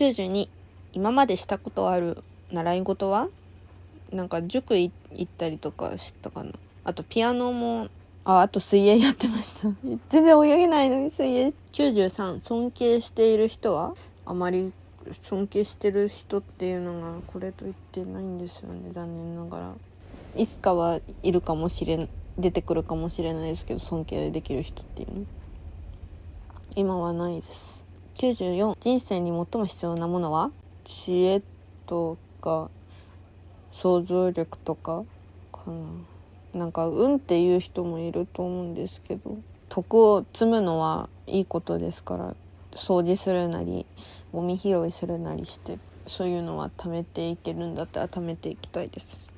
92今までしたことある習い事は？なんか塾行ったりとかしたかな。あとピアノもああと水泳やってました。全然泳げないのに水泳。93尊敬している人は？あまり尊敬してる人っていうのがこれと言ってないんですよね。残念ながら。いつかはいるかもしれん出てくるかもしれないですけど尊敬できる人っていうの。今はないです。94人生に最も必要なものは？知恵とか想像力とかかな。なんか運っていう人もいると思うんですけど。徳を積むのはいいことですから。掃除するなりゴミ拾いするなりしてそういうのは貯めていけるんだったら貯めていきたいです。